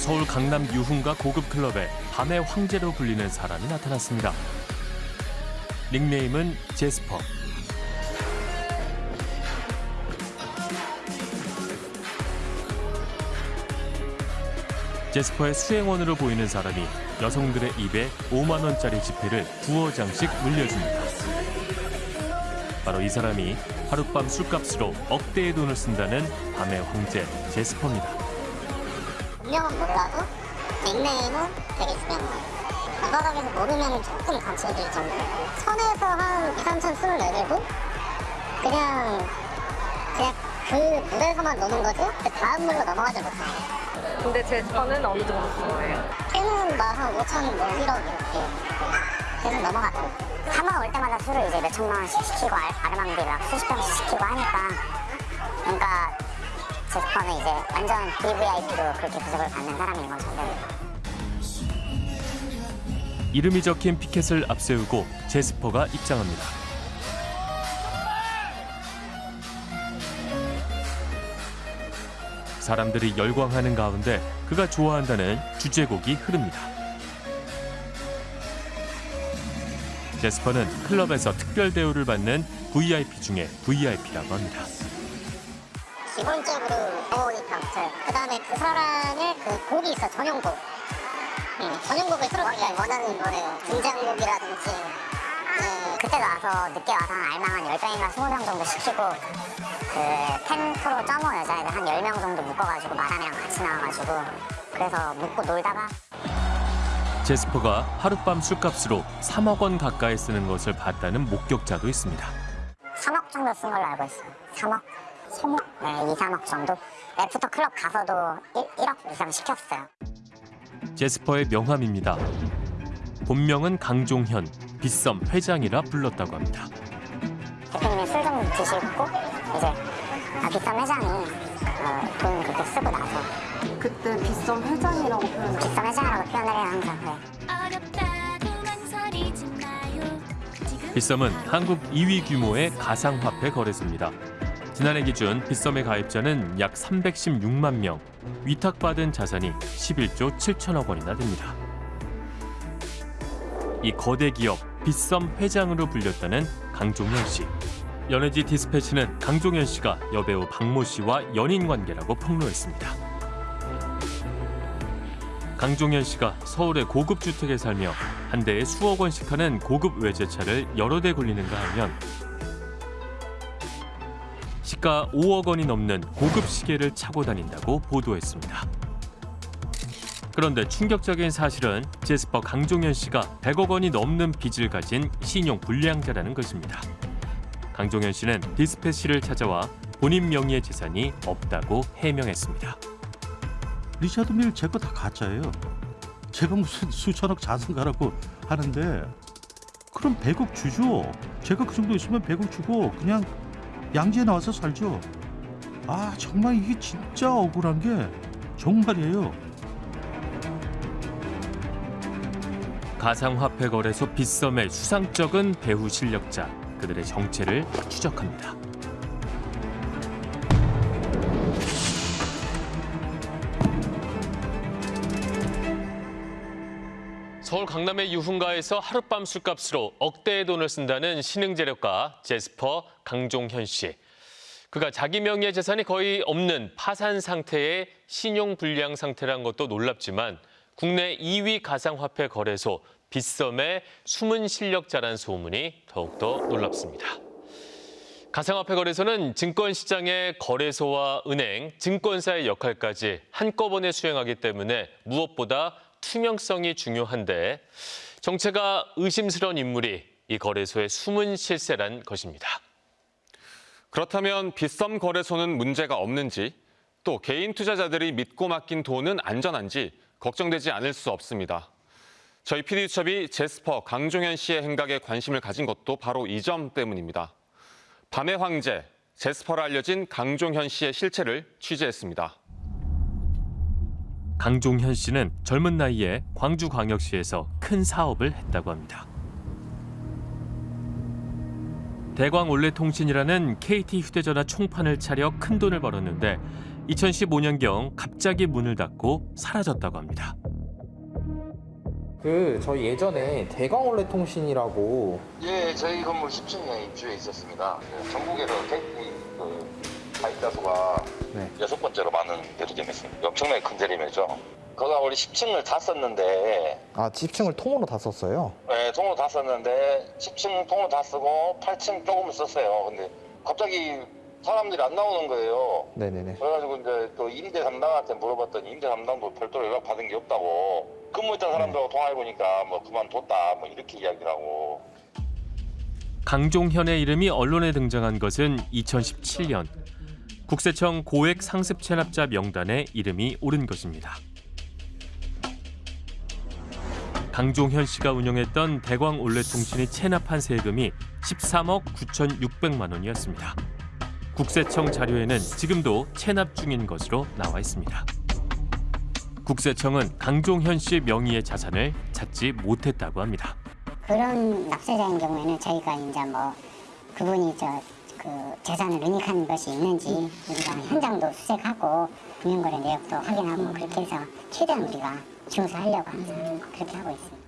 서울 강남 유흥가 고급 클럽에 밤의 황제로 불리는 사람이 나타났습니다. 닉네임은 제스퍼. 제스퍼의 수행원으로 보이는 사람이 여성들의 입에 5만 원짜리 지폐를 두어 장씩 물려줍니다. 바로 이 사람이 하룻밤 술값으로 억대의 돈을 쓴다는 밤의 황제 제스퍼입니다. 분명은 몰라도 닉네임은 되게 중요한 거예요. 바닥에서 모르면 조금 감춰질 정도. 선에서 한 2, 3천 술을 내리고 그냥 그냥 그 물에서만 노는 거지 그 다음 물로 넘어가지 못해요. 근데 제스퍼는 어느 정도 쓴 거예요? 걔는 막한 5천 뭐 1억 이렇게 계속 넘어갔고 3화 올 때마다 술을 이제 몇 천만 원씩 시키고 알- 아르망디 막 수십 병씩 시키고 하니까 그러니까 제스퍼는 이제 완전 VVIP로 그렇게 부적을 받는 사람인 거죠. 네. 이름이 적힌 피켓을 앞세우고 제스퍼가 입장합니다. 사람들이 열광하는 가운데 그가 좋아한다는 주제곡이 흐릅니다. 제스퍼는 클럽에서 특별 대우를 받는 VIP 중에 VIP라고 합니다. 기본적으로 보호니 카운트 그 다음에 그 사람의 그 곡이 있어 전용곡 응, 전용곡을 틀어주면 원하는 노래 등장곡이라든지 네, 그때 나와서 늦게 와서 한 알망 한 10병인가 20병 정도 시키고 그 텐프로 점호 여자애들 한 10명 정도 묶어가지고 마담이랑 같이 나와가지고 그래서 묶고 놀다가 제스퍼가 하룻밤 술값으로 3억 원 가까이 쓰는 것을 봤다는 목격자도 있습니다. 3억 정도 쓴 걸로 알고 있어요. 3억? 3억? 네, 2, 3억 정도. after club 가서도 1, 1억 이상 시켰어요. 제스퍼의 명함입니다. 본명은 강종현, 빗썸 회장이라 불렀다고 합니다. 대표님이 술 좀 드시고 이제 아, 빗썸 회장이 어, 돈 그렇게 쓰고 나서 그때 빗썸 회장이라고 표현을 빗썸 회장이라고 표현을 해요 항상. 네. 빗썸은 한국 2위 규모의 가상화폐 거래소입니다. 지난해 기준 빗썸의 가입자는 약 316만 명, 위탁받은 자산이 11조 7천억 원이나 됩니다. 이 거대 기업 빗썸 회장으로 불렸다는 강종현 씨. 연예지 디스패치는 강종현 씨가 여배우 박모 씨와 연인 관계라고 폭로했습니다. 강종현 씨가 서울의 고급 주택에 살며 한 대에 수억 원씩 하는 고급 외제차를 여러 대 굴리는가 하면 시가 5억 원이 넘는 고급 시계를 차고 다닌다고 보도했습니다. 그런데 충격적인 사실은 제스퍼 강종현 씨가 100억 원이 넘는 빚을 가진 신용 불량자라는 것입니다. 강종현 씨는 디스패시를 찾아와 본인 명의의 재산이 없다고 해명했습니다. 리차드 밀 제거 다 가짜예요. 제가 무슨 수천억 자산가라고 하는데 그럼 100억 주죠. 제가 그 정도 있으면 100억 주고 그냥 양지에 나와서 살죠. 아 정말 이게 진짜 억울한 게 정말이에요. 가상화폐 거래소 빗썸의 수상적인 배후 실력자 그들의 정체를 추적합니다. 서울 강남의 유흥가에서 하룻밤 술값으로 억대의 돈을 쓴다는 신흥재력가 제스퍼 강종현 씨. 그가 자기 명의의 재산이 거의 없는 파산 상태의 신용 불량 상태란 것도 놀랍지만 국내 2위 가상화폐 거래소 빗썸의 숨은 실력자란 소문이 더욱더 놀랍습니다. 가상화폐 거래소는 증권시장의 거래소와 은행, 증권사의 역할까지 한꺼번에 수행하기 때문에 무엇보다 투명성이 중요한데 정체가 의심스러운 인물이 이 거래소의 숨은 실세란 것입니다. 그렇다면 빗썸 거래소는 문제가 없는지 또 개인 투자자들이 믿고 맡긴 돈은 안전한지 걱정되지 않을 수 없습니다. 저희 PD수첩이 제스퍼 강종현 씨의 행각에 관심을 가진 것도 바로 이 점 때문입니다. 밤의 황제, 제스퍼라 알려진 강종현 씨의 실체를 취재했습니다. 강종현 씨는 젊은 나이에 광주광역시에서 큰 사업을 했다고 합니다. 대광 올레통신이라는 KT 휴대전화 총판을 차려 큰 돈을 벌었는데 2015년경 갑자기 문을 닫고 사라졌다고 합니다. 그 저희 예전에 대광 올레 통신이라고 예, 저희 건물 10층에 입주해 있었습니다. 그 전국에서 대기 그 가입자 수가 네. 여섯 번째로 많은 대리점이었습니다. 엄청나게 큰 대리점이죠. 거기가 원래 10층을 다 썼는데, 아 지층을 통으로 다 썼어요. 네, 통으로 다 썼는데 10층 통으로 다 쓰고 8층 조금 썼어요. 근데 갑자기 사람들이 안 나오는 거예요. 네네네. 그래가지고 이제 또 임대 담당한테 물어봤더니 임대 담당도 별도로 연락 받은 게 없다고. 근무했던 사람들하고 통화해 보니까 뭐 그만뒀다 뭐 이렇게 이야기를 하고. 강종현의 이름이 언론에 등장한 것은 2017년. 국세청 고액 상습 체납자 명단에 이름이 오른 것입니다. 강종현 씨가 운영했던 대광 올레통신이 체납한 세금이 13억 9,600만 원이었습니다. 국세청 자료에는 지금도 체납 중인 것으로 나와 있습니다. 국세청은 강종현 씨 명의의 자산을 찾지 못했다고 합니다. 그런 납세자인 경우에는 저희가 이제 뭐 그분이 저 그 재산을 은닉한 것이 있는지 우리가 현장도 수색하고 금융거래 내역도 확인하고 그렇게 해서 최대한 우리가 조사하려고 항상 그렇게 하고 있습니다.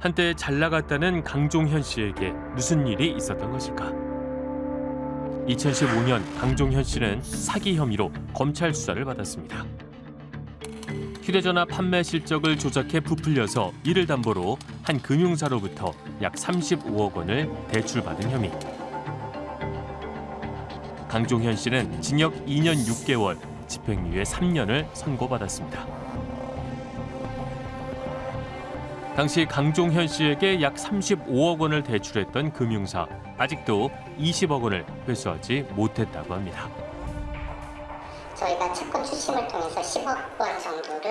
한때 잘 나갔다는 강종현 씨에게 무슨 일이 있었던 것일까? 2015년 강종현 씨는 사기 혐의로 검찰 수사를 받았습니다. 휴대전화 판매 실적을 조작해 부풀려서 이를 담보로 한 금융사로부터 약 35억 원을 대출받은 혐의. 강종현 씨는 징역 2년 6개월, 집행유예 3년을 선고받았습니다. 당시 강종현 씨에게 약 35억 원을 대출했던 금융사 아직도 20억 원을 회수하지 못했다고 합니다. 저희가 채권 추심을 통해서 10억 원 정도를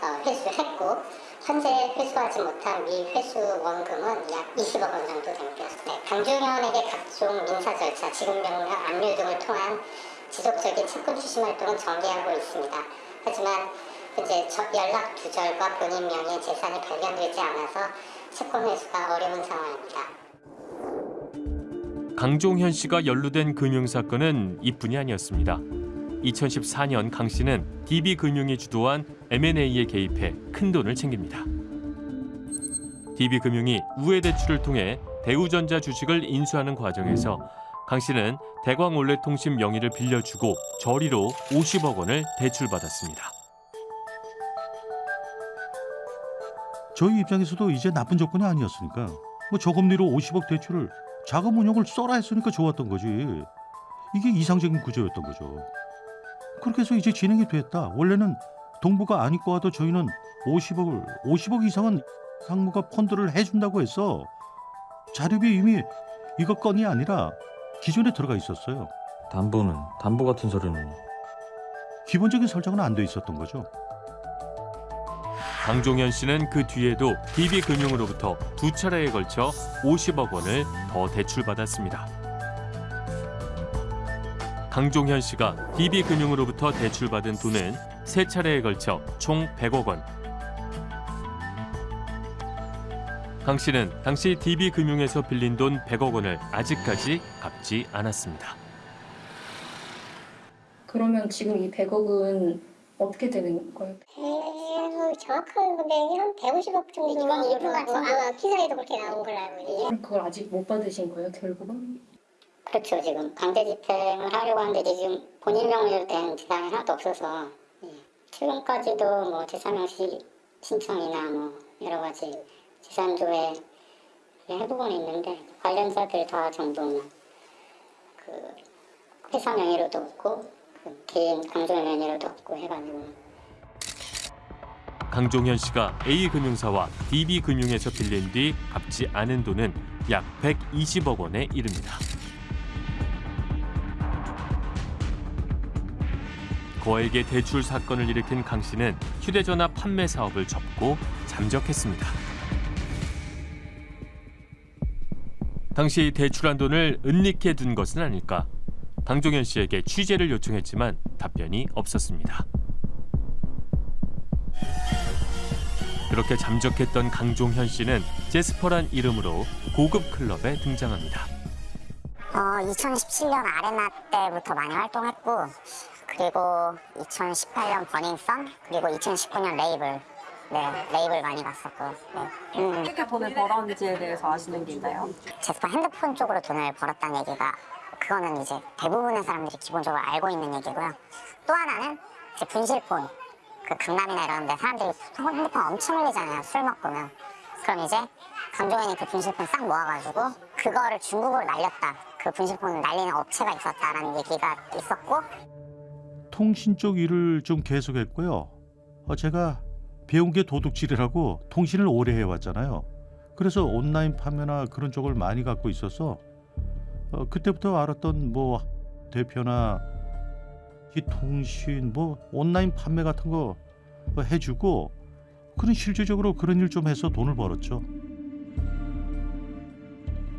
어, 회수했고 현재 회수하지 못한 미회수 원금은 약 20억 원 정도 됩니다. 네, 강종현에게 각종 민사 절차, 지급명령, 압류 등을 통한 지속적인 채권 추심 활동은 전개하고 있습니다. 하지만 저- 연락 두절과 본인 명의 재산이 발견되지 않아서 채권 회수가 어려운 상황입니다. 강종현 씨가 연루된 금융사건은 이뿐이 아니었습니다. 2014년 강 씨는 DB금융이 주도한 M&A에 개입해 큰 돈을 챙깁니다. DB금융이 우회 대출을 통해 대우전자 주식을 인수하는 과정에서 강 씨는 대광올레통신 명의를 빌려주고 저리로 50억 원을 대출받았습니다. 저희 입장에서도 이제 나쁜 조건이 아니었으니까 뭐 저금리로 50억 대출을 자금 운용을 써라 했으니까 좋았던 거지. 이게 이상적인 구조였던 거죠. 그렇게 해서 이제 진행이 됐다. 원래는 동부가 안 입고 와도 저희는 50억을 50억 이상은 상무가 펀드를 해준다고 해서 자료비 이미 이거 건이 아니라 기존에 들어가 있었어요. 담보는 담보 같은 서류는 기본적인 설정은 안 돼 있었던 거죠. 강종현 씨는 그 뒤에도 DB금융으로부터 두 차례에 걸쳐 50억 원을 더 대출받았습니다. 강종현 씨가 DB금융으로부터 대출받은 돈은 세 차례에 걸쳐 총 100억 원. 강 씨는 당시 DB금융에서 빌린 돈 100억 원을 아직까지 갚지 않았습니다. 그러면 지금 이 100억은 어떻게 되는 거예요? 그 정확한 금액이 한 150억 정도 이건 일부 같은 거. 아마 기사에도 그렇게 나온 걸로 알고 있는데 그럼 그걸 아직 못 받으신 거예요, 결국은? 그렇죠 지금 강제 집행을 하려고 하는데 지금 본인 명의로 된 재산이 하나도 없어서 예. 최근까지도 뭐 재산명시 신청이나 뭐 여러 가지 재산 조회 해보고는 있는데 관련자들 다 전부 그 회사 명의로도 없고 그 개인 강조 명의로도 없고 해가지고 강종현 씨가 A금융사와 DB금융에서 빌린 뒤 갚지 않은 돈은 약 120억 원에 이릅니다. 거액의 대출 사건을 일으킨 강 씨는 휴대전화 판매 사업을 접고 잠적했습니다. 당시 대출한 돈을 은닉해 둔 것은 아닐까? 강종현 씨에게 취재를 요청했지만 답변이 없었습니다. 그렇게 잠적했던 강종현 씨는 제스퍼란 이름으로 고급 클럽에 등장합니다. 어, 2017년 아레나 때부터 많이 활동했고 그리고 2018년 버닝썬 그리고 2019년 레이블 네 레이블 많이 갔었고 네. 음. 어떻게 돈을 벌었는지에 대해서 아시는 게 있나요? 제스퍼 핸드폰 쪽으로 돈을 벌었다는 얘기가 그거는 이제 대부분의 사람들이 기본적으로 알고 있는 얘기고요. 또 하나는 이제 분실폰 그 강남이나 이런 데 사람들이 핸드폰 엄청 흘리잖아요. 술 먹고면 그럼 이제 강종현이 그 분실폰 싹 모아가지고 그거를 중국으로 날렸다. 그 분실폰을 날리는 업체가 있었다라는 얘기가 있었고 통신 쪽 일을 좀 계속했고요. 어, 제가 배운 게 도둑질이라고 통신을 오래 해왔잖아요. 그래서 온라인 판매나 그런 쪽을 많이 갖고 있어서 어, 그때부터 알았던 뭐 대표나 이 통신 뭐 온라인 판매 같은 거 어, 해주고 그런 실질적으로 그런 일 좀 해서 돈을 벌었죠.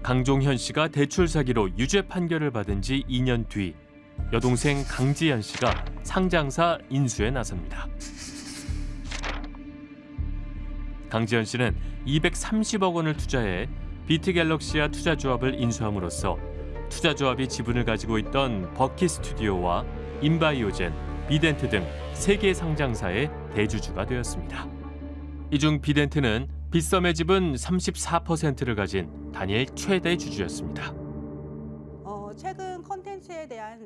강종현 씨가 대출 사기로 유죄 판결을 받은 지 2년 뒤 여동생 강지연 씨가 상장사 인수에 나섭니다. 강지연 씨는 230억 원을 투자해 비트갤럭시아 투자조합을 인수함으로써 투자조합이 지분을 가지고 있던 버키 스튜디오와 인바이오젠, 비덴트 등 세 개 상장사의 대주주가 되었습니다. 이 중 비덴트는 빗썸의 지분 34%를 가진 단일 최대 주주였습니다. 어, 최근 컨텐츠에 대한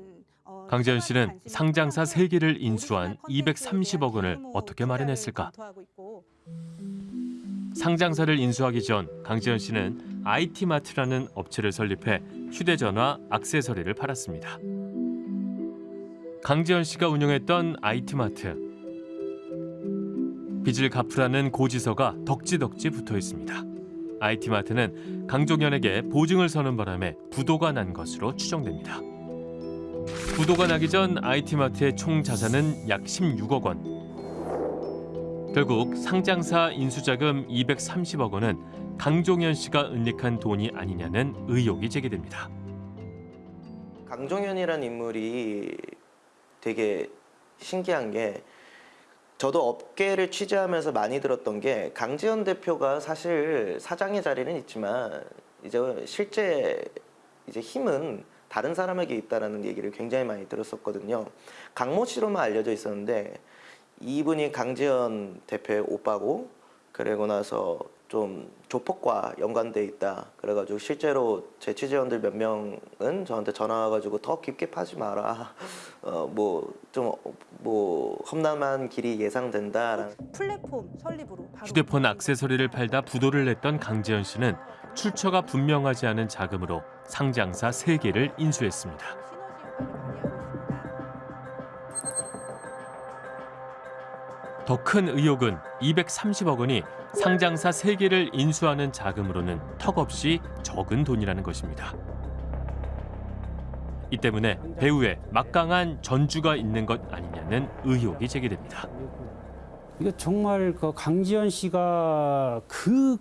어, 강재현 씨는 상장사 많고 세개를 오리지널 인수한 콘텐츠에 대한 230억 원을 어떻게 마련했을까? 상장사를 인수하기 전 강재현 씨는 IT마트라는 업체를 설립해 휴대전화, 액세서리를 팔았습니다. 강재현 씨가 운영했던 IT마트. 빚을 갚으라는 고지서가 덕지덕지 붙어 있습니다. IT마트는 강종현에게 보증을 서는 바람에 부도가 난 것으로 추정됩니다. 부도가 나기 전 IT마트의 총 자산은 약 16억 원. 결국 상장사 인수자금 230억 원은 강종현 씨가 은닉한 돈이 아니냐는 의혹이 제기됩니다. 강종현이라는 인물이 되게 신기한 게 저도 업계를 취재하면서 많이 들었던 게 강지현 대표가 사실 사장의 자리는 있지만 이제 실제 이제 힘은 다른 사람에게 있다라는 얘기를 굉장히 많이 들었었거든요. 강모 씨로만 알려져 있었는데 이분이 강지현 대표의 오빠고 그러고 나서 좀 조폭과 연관돼 있다. 그래가지고 실제로 제 취재원들 몇 명은 저한테 전화 와가지고 더 깊게 파지 마라. 어 뭐 좀뭐 험난한 길이 예상된다. 플랫폼 설립으로 바로 휴대폰 액세서리를 팔다 부도를 냈던 강재현 씨는 출처가 분명하지 않은 자금으로 상장사 세개를 인수했습니다. 더 큰 의혹은 230억 원이 상장사 세개를 인수하는 자금으로는 턱없이 적은 돈이라는 것입니다. 이 때문에 배우에 막강한 전주가 있는 것 아니냐는 의혹이 제기됩니다. 이거 정말 그 강지현 씨가 그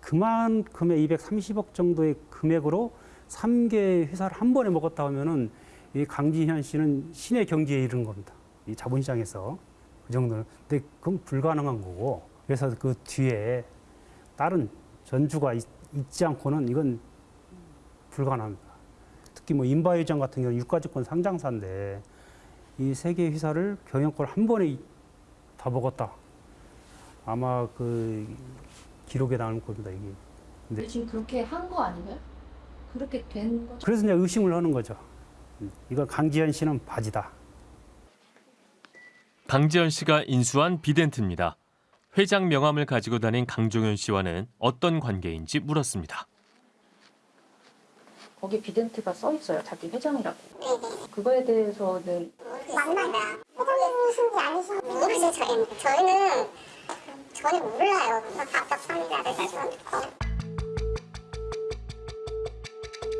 그만큼의 230억 정도의 금액으로 3개 회사를 한 번에 먹었다 하면은 이 강지현 씨는 신의 경지에 이르는 겁니다. 이 자본시장에서 그 정도는. 근데 그건 불가능한 거고. 그래서 그 뒤에 다른 전주가 있, 지 않고는 이건 불가능합니다. 특히 뭐 인바이전 같은 경우는 유가증권 상장사인데 이 세개 회사를 경영권 한 번에 다 먹었다. 아마 그 기록에 나올 겁니다 이게. 근데 지금 그렇게 한 거 아닌가요? 그렇게 된 거죠? 그래서 이제 의심을 하는 거죠. 음, 이거 강지현 씨는 바지다. 강지현 씨가 인수한 비덴트입니다. 회장 명함을 가지고 다닌 강종현 씨와는 어떤 관계인지 물었습니다. 거기 비덴트가 써 있어요. 자기 회장이라고. 그거에 대해서는 맞나요? 회장님이신지 아니신지 모르죠 저희는 저희는 전혀 몰라요 답답합니다 그래서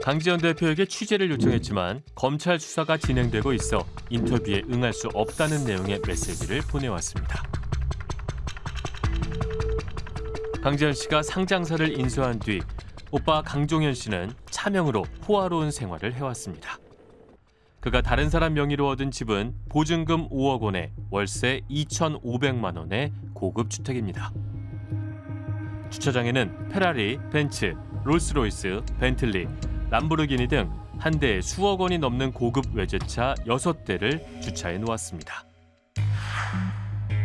강지현 대표에게 취재를 요청했지만 검찰 수사가 진행되고 있어 인터뷰에 응할 수 없다는 내용의 메시지를 보내왔습니다. 강지현 씨가 상장사를 인수한 뒤 오빠 강종현 씨는 차명으로 호화로운 생활을 해왔습니다. 그가 다른 사람 명의로 얻은 집은 보증금 5억 원에 월세 2,500만 원의 고급 주택입니다. 주차장에는 페라리, 벤츠, 롤스로이스, 벤틀리, 람보르기니 등 한 대에 수억 원이 넘는 고급 외제차 여섯 대를 주차해 놓았습니다.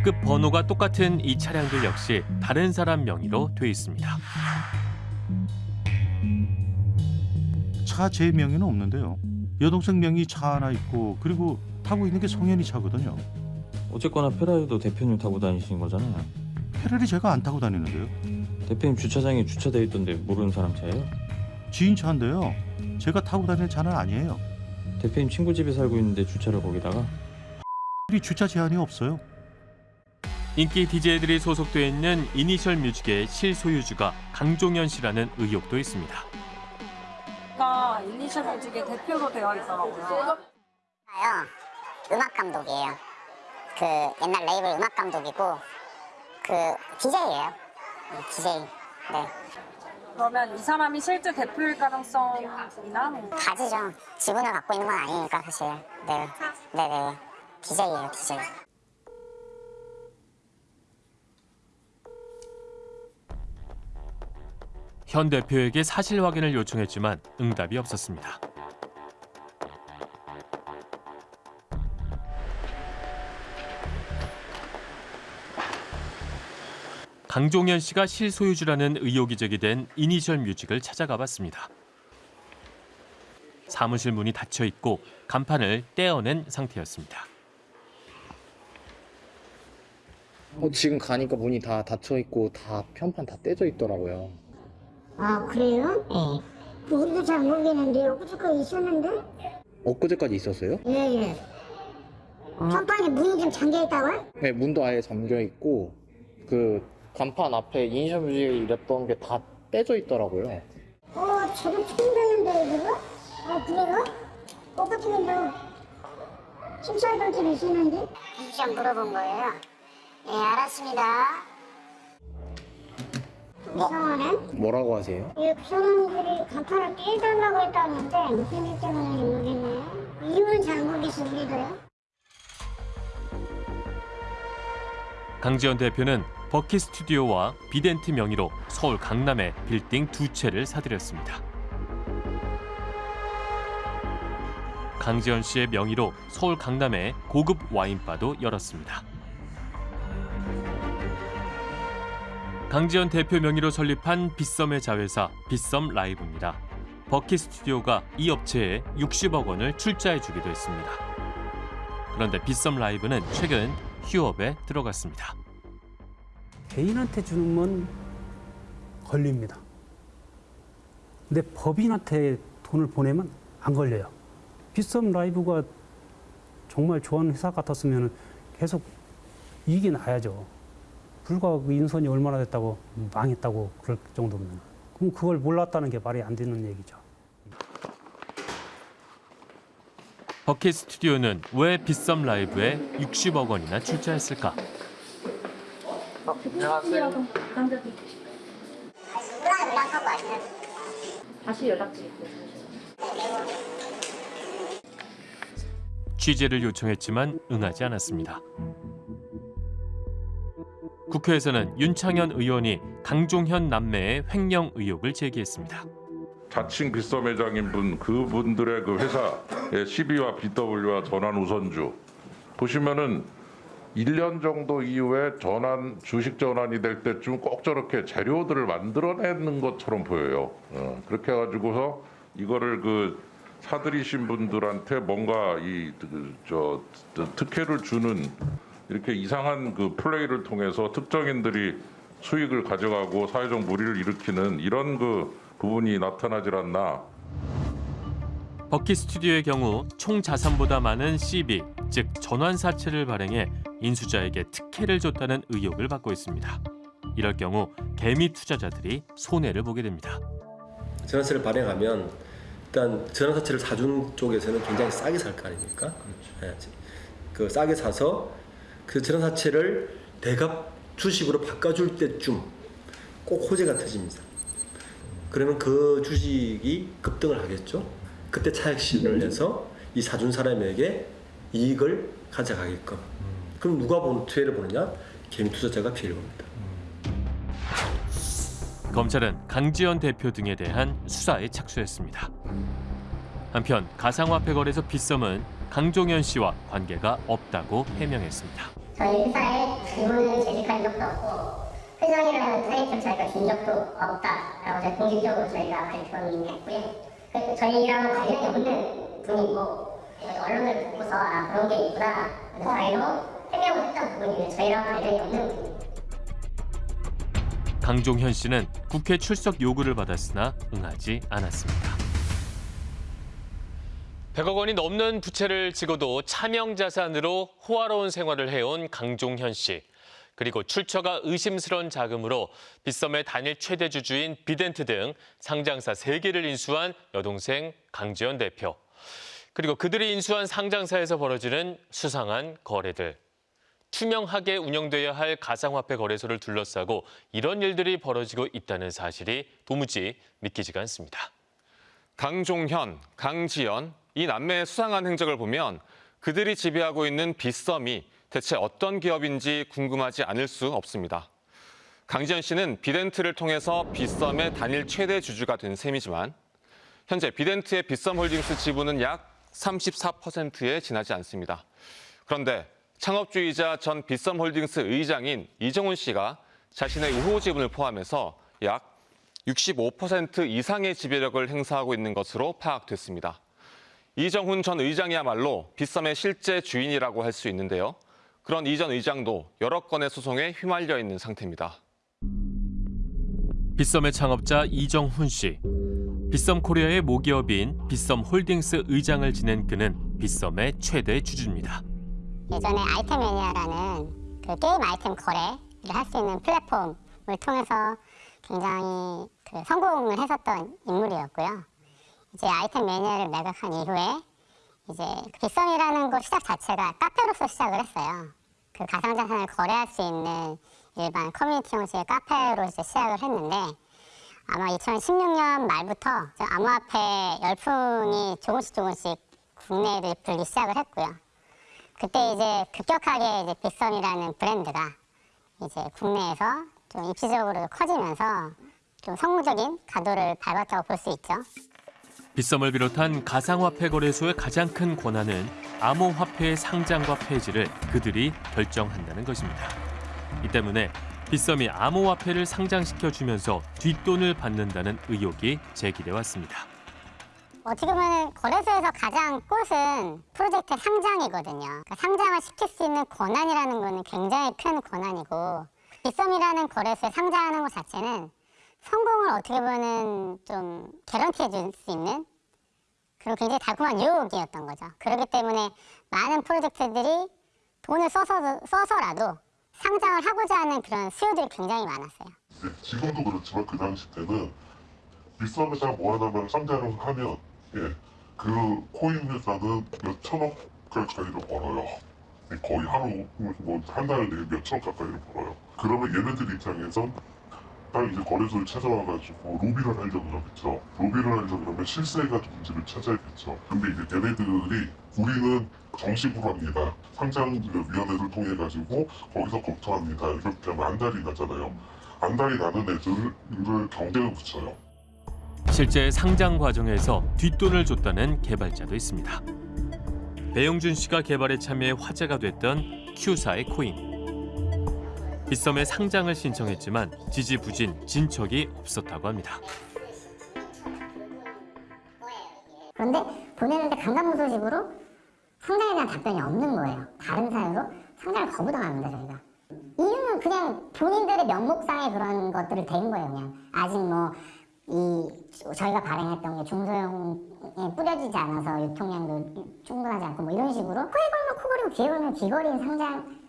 급 번호가 똑같은 이 차량들 역시 다른 사람 명의로 돼 있습니다. 차 제 명의는 없는데요. 여동생 명의 차 하나 있고 그리고 타고 있는 게 성현이 차거든요. 어쨌거나 페라리도 대표님 타고 다니신 거잖아요. 페라리 제가 안 타고 다니는데요. 대표님 주차장에 주차돼 있던데 모르는 사람 차예요? 지인 차인데요. 제가 타고 다니는 차는 아니에요. 대표님 친구 집에 살고 있는데 주차를 거기다가 우리 주차 제한이 없어요. 인기 DJ들이 소속돼 있는 이니셜 뮤직의 실소유주가 강종현 씨라는 의혹도 있습니다. 가 이니셜 뮤직의 대표로 되어 있더라고요. 음악 감독이에요. 그 옛날 레이블 음악 감독이고 그 DJ예요. DJ. 네. 그러면 이 사람이 실제 대표일 가능성이나 뭐 가지죠. 지분을 갖고 있는 건 아니니까 사실. 네. 네네. DJ예요, DJ. 현 대표에게 사실 확인을 요청했지만 응답이 없었습니다. 강종현 씨가 실소유주라는 의혹이 제기된 이니셜 뮤직을 찾아가 봤습니다. 사무실 문이 닫혀 있고 간판을 떼어낸 상태였습니다. 어, 지금 가니까 문이 다 닫혀 있고 다 편판 다 떼져 있더라고요. 아, 그래요? 네. 우리도 잘 모르겠는데 엊그저께 있었는데? 엊그제까지 있었어요? 예, 예. 선방에 문이 좀 잠겨 있다고요? 네, 문도 아예 잠겨 있고 그 간판 앞에 이니셜 뮤직 이랬던 게 다 떼져 있더라고요. 어, 저도 처음 뵀는데 그거? 아, 그래요? 엊그저께 심사할 좀 있었는데? 좀 물어본 거예요. 예, 알았습니다. 이상하네? 뭐라고 하세요? 이 구성원들이 간판을 떼달라고 했다는데 무슨 일 때문인지 모르겠네요. 이유는 잘 모르겠어, 우리도요. 강지원 대표는 버키 스튜디오와 비덴트 명의로 서울 강남에 빌딩 두 채를 사들였습니다. 강지원 씨의 명의로 서울 강남에 고급 와인바도 열었습니다. 강지원 대표 명의로 설립한 빗썸의 자회사 빗썸 라이브입니다. 버키 스튜디오가 이 업체에 60억 원을 출자해 주기도 했습니다. 그런데 빗썸 라이브는 최근 휴업에 들어갔습니다. 개인한테 주는 건 걸립니다. 근데 법인한테 돈을 보내면 안 걸려요. 빗썸 라이브가 정말 좋은 회사 같았으면 계속 이익이 나야죠. 불과 그 인선이 얼마나 됐다고 망했다고 그럴 정도면 그럼 그걸 몰랐다는 게 말이 안 되는 얘기죠. 버킷 스튜디오는 왜 빗썸 라이브에 60억 원이나 출자했을까? 안녕하세요. 남자들 누가 연락하고 왔어요? 다시 연락드릴게요. 취재를 요청했지만 응하지 않았습니다. 국회에서는 윤창현 의원이 강종현 남매의 횡령 의혹을 제기했습니다. 자칭 빗썸 회장인 분 그분들의 그 회사의 CB와 BW와 전환 우선주 보시면은 1년 정도 이후에 전환 주식 전환이 될 때쯤 꼭 저렇게 재료들을 만들어내는 것처럼 보여요. 어, 그렇게 해가지고서 이거를 그 사들이신 분들한테 뭔가 이저 특혜를 주는 이렇게 이상한 그 플레이를 통해서 특정인들이 수익을 가져가고 사회적 무리를 일으키는 이런 그 부분이 나타나질 않나. 버킷 스튜디오의 경우 총 자산보다 많은 CB, 즉 전환사채를 발행해 인수자에게 특혜를 줬다는 의혹을 받고 있습니다. 이럴 경우 개미 투자자들이 손해를 보게 됩니다. 전환세를 발행하면 일단 전환사채를 사준 쪽에서는 굉장히 싸게 살 거 아닙니까? 예, 그 싸게 사서 그 전환사채를 대갑 주식으로 바꿔줄 때쯤 꼭 호재가 터집니다. 그러면 그 주식이 급등을 하겠죠. 그때 차익 실현을 해서 이 사준 사람에게 이익을 가져가게끔. 그럼 누가 보는 피해를 보느냐? 개미 투자자가 피해를 봅니다. 검찰은 강지원 대표 등에 대한 수사에 착수했습니다. 한편 가상화폐 거래소 빗썸은 강종현 씨와 관계가 없다고 해명했습니다. 저희 회사에 직원은 재직한 적도 없고 회장이라는 타이틀 저희가 준 적도 없다라고 저희 공식적으로 저희가 발표는 했고요. 그래서 저희랑 관련이 없는 분이고 언론을 보고서 아 그런 게 있구나 저희로 해명을 했던 부분이고요. 저희랑 관련이 없는 분입니다. 강종현 씨는 국회 출석 요구를 받았으나 응하지 않았습니다. 100억 원이 넘는 부채를 지고도 차명 자산으로 호화로운 생활을 해온 강종현 씨. 그리고 출처가 의심스러운 자금으로 빗썸의 단일 최대 주주인 비덴트 등 상장사 3개를 인수한 여동생 강지연 대표. 그리고 그들이 인수한 상장사에서 벌어지는 수상한 거래들. 투명하게 운영돼야 할 가상화폐 거래소를 둘러싸고 이런 일들이 벌어지고 있다는 사실이 도무지 믿기지가 않습니다. 강종현, 강지연 이 남매의 수상한 행적을 보면 그들이 지배하고 있는 빗썸이 대체 어떤 기업인지 궁금하지 않을 수 없습니다. 강지연 씨는 비덴트를 통해서 빗썸의 단일 최대 주주가 된 셈이지만 현재 비덴트의 빗썸 홀딩스 지분은 약 34%에 지나지 않습니다. 그런데 창업주이자 전 빗썸 홀딩스 의장인 이정훈 씨가 자신의 우호 지분을 포함해서 약 65% 이상의 지배력을 행사하고 있는 것으로 파악됐습니다. 이정훈 전 의장이야말로 빗썸의 실제 주인이라고 할 수 있는데요. 그런 이 전 의장도 여러 건의 소송에 휘말려 있는 상태입니다. 빗썸의 창업자 이정훈 씨. 빗썸 코리아의 모기업인 빗썸 홀딩스 의장을 지낸 그는 빗썸의 최대 주주입니다. 예전에 아이템 매니아라는 그 게임 아이템 거래를 할 수 있는 플랫폼을 통해서 굉장히 그 성공을 했었던 인물이었고요. 이제 아이템 매니아를 매각한 이후에 이제 빗썸이라는 곳 시작 자체가 카페로서 시작을 했어요. 그 가상자산을 거래할 수 있는 일반 커뮤니티 형식의 카페로 이제 시작을 했는데 아마 2016년 말부터 저 암호화폐 열풍이 조금씩 조금씩 국내를 불기 시작을 했고요. 그때 이제 급격하게 이제 빗썸이라는 브랜드가 이제 국내에서 좀 입지적으로 커지면서 좀 성공적인 가도를 밟았다고 볼 수 있죠. 빗썸을 비롯한 가상화폐 거래소의 가장 큰 권한은 암호화폐의 상장과 폐지를 그들이 결정한다는 것입니다. 이 때문에 빗썸이 암호화폐를 상장시켜주면서 뒷돈을 받는다는 의혹이 제기돼 왔습니다. 어떻게 보면 거래소에서 가장 꽃은 프로젝트 상장이거든요. 그러니까 상장을 시킬 수 있는 권한이라는 거는 굉장히 큰 권한이고 빗썸이라는 거래소에 상장하는 것 자체는 성공을 어떻게 보면 좀 개런티해 줄 수 있는 그런 굉장히 달콤한 유혹이었던 거죠. 그렇기 때문에 많은 프로젝트들이 돈을 써서, 써서라도 상장을 하고자 하는 그런 수요들이 굉장히 많았어요. 네, 지금도 그렇지만 그 당시 때는 빗썸에서 뭐 하나만 상장을 하면 예, 그 코인 회사는 몇 천억 가까이를 벌어요. 예, 거의 하루 뭐 한 달에 몇 천억 가까이를 벌어요. 그러면 얘네들 입장에선 딱 이제 거래소를 찾아와가지고 로비를 하려고 그러겠죠. 로비를 하려고 그러면 실세가 문제를 찾아야겠죠. 근데 이제 얘네들이 우리는 정식으로 합니다. 상장위원회를 통해 가지고 거기서 검토합니다. 이렇게 하면 안달이 나잖아요. 안달이 나는 애들을 경쟁을 붙여요. 실제 상장 과정에서 뒷돈을 줬다는 개발자도 있습니다. 배용준 씨가 개발에 참여해 화제가 됐던 Q사의 코인. 빗썸에 상장을 신청했지만 지지부진 진척이 없었다고 합니다. 그런데 보내는데 강간무 소식으로 상장에 대한 답변이 없는 거예요. 다른 사유로 상장을 거부당합니다, 저희가. 이유는 그냥 본인들의 명목상의 그런 것들을 댄 거예요, 그냥. 아직 뭐, 이, 저희가 발행했던 게 중소형에 뿌려지지 않아서 유통량도 충분하지 않고 뭐 이런 식으로 코에 걸면 코걸이고 귀에 걸면 귀걸이인 상장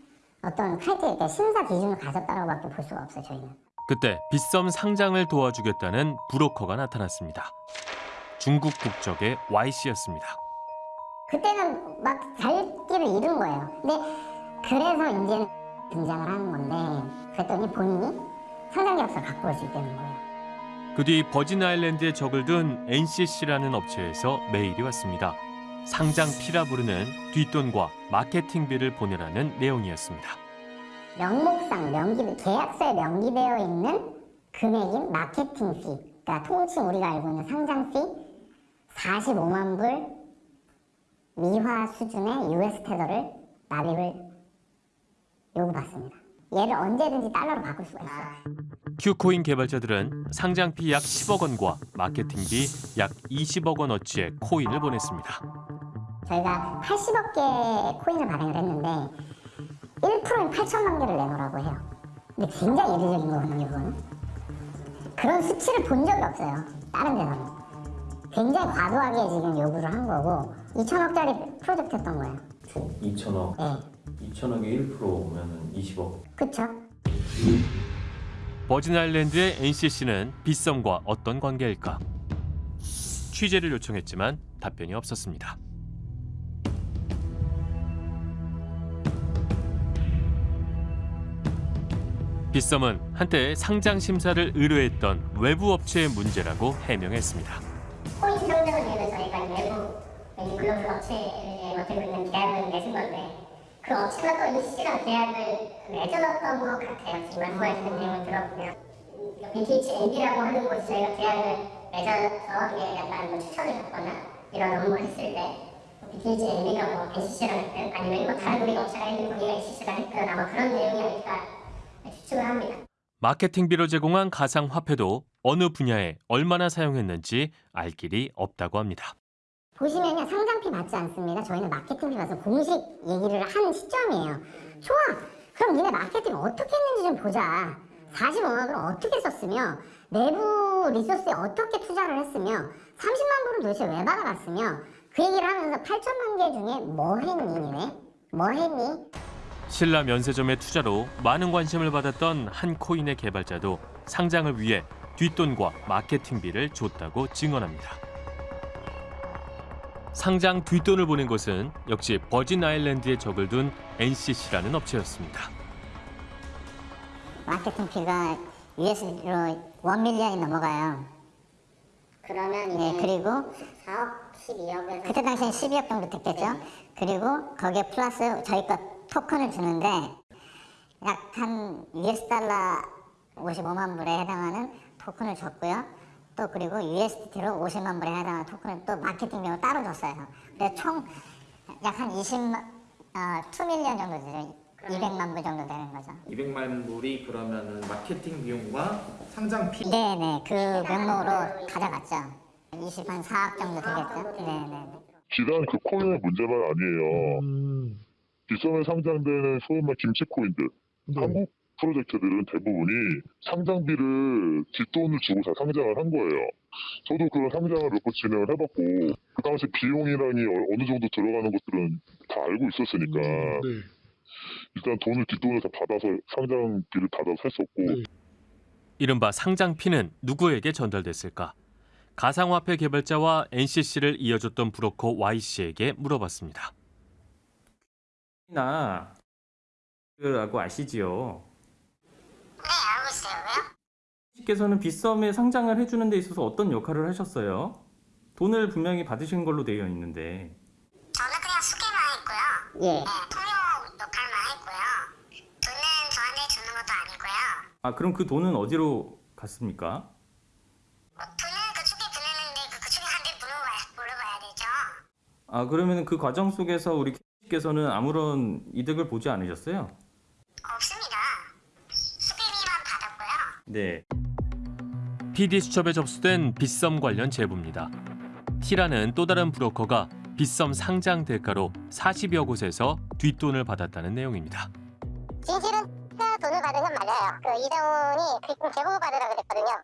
어떤 크라이테리아, 심사 기준을 가졌다라고밖에 볼 수가 없어요, 저희는. 그때 빗썸 상장을 도와주겠다는 브로커가 나타났습니다. 중국 국적의 Y씨였습니다. 그때는 막 살길을 잃은 거예요. 근데 그래서 이제는 등장을 하는 건데 그랬더니 본인이 상장 계약서를 갖고 올 수 있다는 거예요. 그 뒤 버진 아일랜드에 적을 둔 NCC라는 업체에서 메일이 왔습니다. 상장 피라 부르는 뒷돈과 마케팅비를 보내라는 내용이었습니다. 명목상 명기 계약서에 명기되어 있는 금액인 마케팅 피, 그러니까 통칭 우리가 알고 있는 상장 피 45만 불 미화 수준의 US 테더를 납입을 요구받습니다. 얘를 언제든지 달러로 바꿀 수가 있어요. 큐코인 개발자들은 상장비 약 10억 원과 마케팅비 약 20억 원어치의 코인을 보냈습니다. 저희가 80억 개의 코인을 발행을 했는데 1%인 8천만 개를 내놓으라고 해요. 근데 굉장히 이례적인 거거든요, 그거는. 그런 수치를 본 적이 없어요, 다른 데서는. 굉장히 과도하게 지금 요구를 한 거고 2천억짜리 프로젝트였던 거예요. 2천억. 네. 2천억에 1%면 20억. 그쵸? 버진 아일랜드의 NCC는 빗썸과 어떤 관계일까? 취재를 요청했지만 답변이 없었습니다. 빗썸은 한때 상장 심사를 의뢰했던 외부 업체의 문제라고 해명했습니다. 코인 상장을 위해서 저희가 외부 이 글로벌 업체에 맡고 있는 계약을 맺은 건데 그 업체가 또 NCC랑 계약을 맺어놨던 것 같아요. 지금 말씀하시는 내용을 들어보면 BTH MB라고 하는 곳이 저희가 계약을 맺어서 이게 약간 뭐 추천을 받거나 이런 업무를 했을 때 BTH MB가 뭐 NCC랑 했든 아니면 뭐 다른 우리 업체가 있는 거기가 NCC랑 했든 아마 그런 내용이 아닐까 추측을 합니다. 마케팅비로 제공한 가상화폐도 어느 분야에 얼마나 사용했는지 알 길이 없다고 합니다. 보시면요 상장비 받지 않습니다. 저희는 마케팅비 받아서 공식 얘기를 한 시점이에요. 좋아. 그럼 니네 마케팅 어떻게 했는지 좀 보자. 45억을 어떻게 썼으며 내부 리소스에 어떻게 투자를 했으며 30만 불은 도대체 왜 받아갔으며 그 얘기를 하면서 8천만 개 중에 뭐 했니 니네? 뭐 했니? 신라 면세점의 투자로 많은 관심을 받았던 한 코인의 개발자도 상장을 위해 뒷돈과 마케팅비를 줬다고 증언합니다. 상장 뒷돈을 보낸 것은 역시 버진 아일랜드에 적을 둔 NCC라는 업체였습니다. 마케팅 피가 US로 1 밀리언이 넘어가요. 그러면 네, 이제 그리고 4억 12억에서 그때 당시엔 12억 정도 됐겠죠. 그리고 거기에 플러스 저희 거 토큰을 주는데 약 한 US 달러 55만 불에 해당하는 토큰을 줬고요. 또 그리고 USDT로 50만 불에 해당하는 토큰을 또 마케팅 비용을 따로 줬어요. 그래서 총 약 한 20만, 어, 2밀리언 정도 되죠. 200만 불 정도 되는 거죠. 200만 불이 그러면은 마케팅 비용과 상장 비 네네, 그 명목으로 가져갔죠. 20, 한 4억 정도 되겠죠. 네네. 비단 그 코인의 문제만 아니에요. 빗썸에 상장되는 소위 말 김치 코인들, 한국 프로젝트들은 대부분이 상장비를 뒷돈을 주고 다 상장을 한 거예요. 저도 그런 상장을 몇 번 진행을 해봤고 그 당시 비용이라니 어- 어느 정도 들어가는 것들은 다 알고 있었으니까 일단 돈을 뒷돈을 다 받아서 상장비를 받아서 했었고 이른바 상장피는 누구에게 전달됐을까? 가상화폐 개발자와 NCC를 이어줬던 브로커 Y씨에게 물어봤습니다. 나 라고 아시지요? 왜요? 씨께서는 빗썸에 상장을 해주는 데 있어서 어떤 역할을 하셨어요? 돈을 분명히 받으신 걸로 되어 있는데 저는 그냥 수개만 했고요. 예. 네, 통역 역할만 했고요. 돈은 저한테 주는 것도 아니고요. 아 그럼 그 돈은 어디로 갔습니까? 돈은 그쪽에 보내는데 그 그쪽에 한테 물어봐야, 물어봐야 되죠. 아 그러면 그 과정 속에서 우리 씨께서는 아무런 이득을 보지 않으셨어요? 네. PD 수첩에 접수된 빗썸 관련 제보입니다. T라는 또 다른 브로커가 빗썸 상장 대가로 40여 곳에서 뒷돈을 받았다는 내용입니다. 진실은 제가 돈을 받은 건 맞아요. 그 이정훈이 그 제보 받으라 그랬거든요.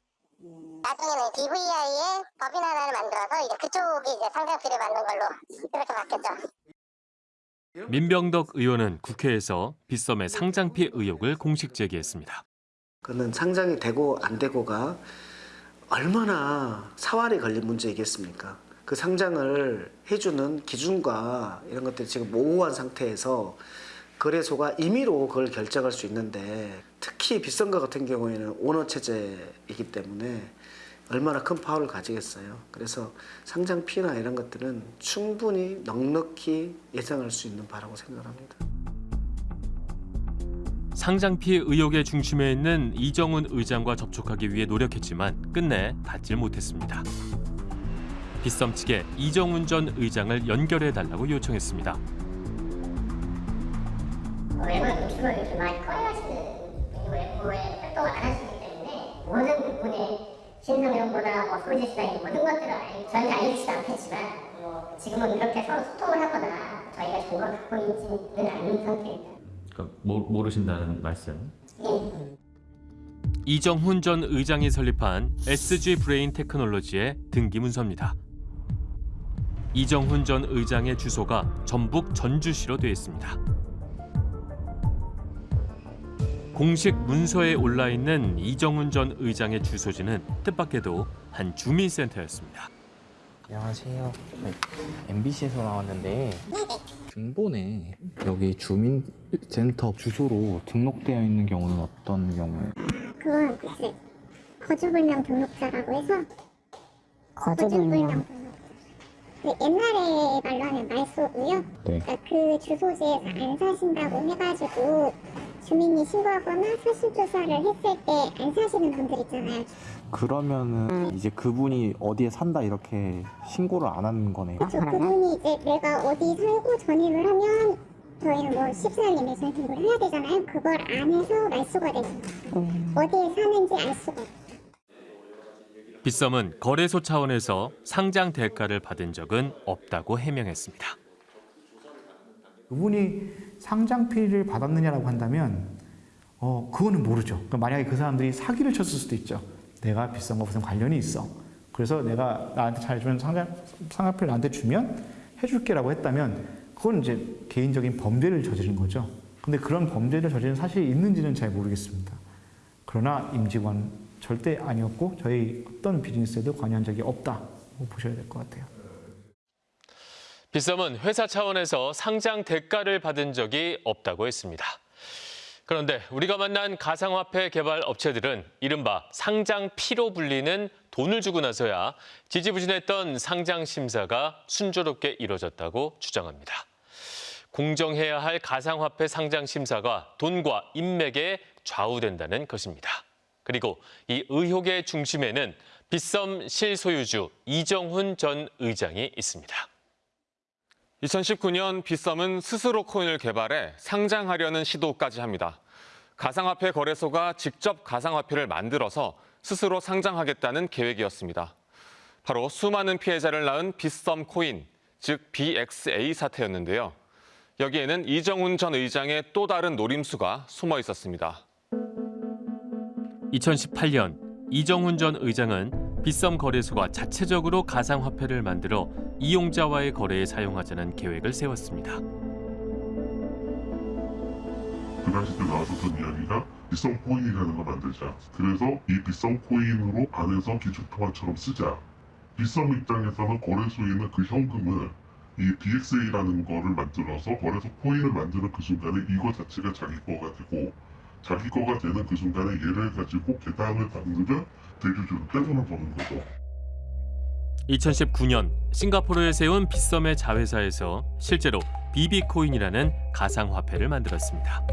나중에는 DVI에 법인 하나를 만들어서 이제 그쪽이 이제 상장비를 받는 걸로 이렇게 바뀌었죠. 민병덕 의원은 국회에서 빗썸의 상장피 의혹을 공식 제기했습니다. 그는 상장이 되고 안 되고가 얼마나 사활이 걸린 문제이겠습니까? 그 상장을 해주는 기준과 이런 것들이 지금 모호한 상태에서 거래소가 임의로 그걸 결정할 수 있는데 특히 빗썸과 같은 경우에는 오너 체제이기 때문에 얼마나 큰 파워를 가지겠어요. 그래서 상장 피나 이런 것들은 충분히 넉넉히 예상할 수 있는 바라고 생각합니다. 상장피 의혹의 중심에 있는 이정훈 의장과 접촉하기 위해 노력했지만 끝내 닿질 못했습니다. 빗썸 측에 이정훈 전 의장을 연결해 달라고 요청했습니다. 외부의 노출을 이렇게 많이 꺼내가시는 외부에 활동을 안 하시기 때문에 모든 부분의 신성형보다 뭐 소지시다 모든 것들을 알- 저희는 알리지도 않겠지만 뭐 지금은 이렇게 서로 소통을 하거나 저희가 정보를 갖고 있지는 않는 상태입니다. 그러니까 모, 모르신다는 말씀. 예. 이정훈 전 의장이 설립한 SG 브레인 테크놀로지의 등기 문서입니다. 이정훈 전 의장의 주소가 전북 전주시로 되어 있습니다. 공식 문서에 올라 있는 이정훈 전 의장의 주소지는 뜻밖에도 한 주민센터였습니다. 안녕하세요. MBC에서 나왔는데 중본에 여기 주민센터 주소로 등록되어 있는 경우는 어떤 경우에? 그건 이제 거주불명 등록자라고 해서 거주불명. 그 옛날에 말로 하는 말소고요. 네. 그러니까 그 주소지에서 안 사신다고 해가지고 주민이 신고하거나 사실 조사를 했을 때 안 사시는 분들 있잖아요. 그러면은 이제 그분이 어디에 산다 이렇게 신고를 안 하는 거네요. 그렇죠. 그분이 이제 내가 어디 살고 전입을 하면 저희는 뭐 14일 내에 전입을 해야 되잖아요. 그걸 안 해서 말소가 되죠. 어디에 사는지 알 수가. 빗썸은 거래소 차원에서 상장 대가를 받은 적은 없다고 해명했습니다. 그분이 상장피를 받았느냐라고 한다면 어 그거는 모르죠. 그러니까 만약에 그 사람들이 사기를 쳤을 수도 있죠. 내가 비싼 거 무슨 관련이 있어. 그래서 내가 나한테 잘해주면 상장 상장피를 나한테 주면 해줄게라고 했다면 그건 이제 개인적인 범죄를 저지른 거죠. 근데 그런 범죄를 저지른 사실이 있는지는 잘 모르겠습니다. 그러나 임직원 절대 아니었고 저희 어떤 비즈니스에도 관여한 적이 없다고 보셔야 될 것 같아요. 빗썸은 회사 차원에서 상장 대가를 받은 적이 없다고 했습니다. 그런데 우리가 만난 가상화폐 개발 업체들은 이른바 상장 피로 불리는 돈을 주고 나서야 지지부진했던 상장 심사가 순조롭게 이뤄졌다고 주장합니다. 공정해야 할 가상화폐 상장 심사가 돈과 인맥에 좌우된다는 것입니다. 그리고 이 의혹의 중심에는 빗썸 실소유주 이정훈 전 의장이 있습니다. 2019년 빗썸은 스스로 코인을 개발해 상장하려는 시도까지 합니다. 가상화폐 거래소가 직접 가상화폐를 만들어서 스스로 상장하겠다는 계획이었습니다. 바로 수많은 피해자를 낳은 빗썸 코인, 즉 BXA 사태였는데요. 여기에는 이정훈 전 의장의 또 다른 노림수가 숨어 있었습니다. 2018년 이정훈 전 의장은 빗썸 거래소가 자체적으로 가상화폐를 만들어 이용자와의 거래에 사용하자는 계획을 세웠습니다. 그 당시 때 나왔었던 이야기가 비썸 코인이라는 걸 만들자. 그래서 이 비썸 코인으로 안에서 기축통화처럼 쓰자. 비썸 입장에서는 거래소에 있는 그 현금을 이 BXA라는 거를 만들어서 거래소 코인을 만드는 그 순간에 이거 자체가 자기 거가 되고 자기 거가 되는 그 순간에 얘를 가지고 개당을 받으면 대주주를 떼돈을 버는 거죠. 2019년 싱가포르에 세운 빗썸의 자회사에서 실제로 비비코인이라는 가상화폐를 만들었습니다.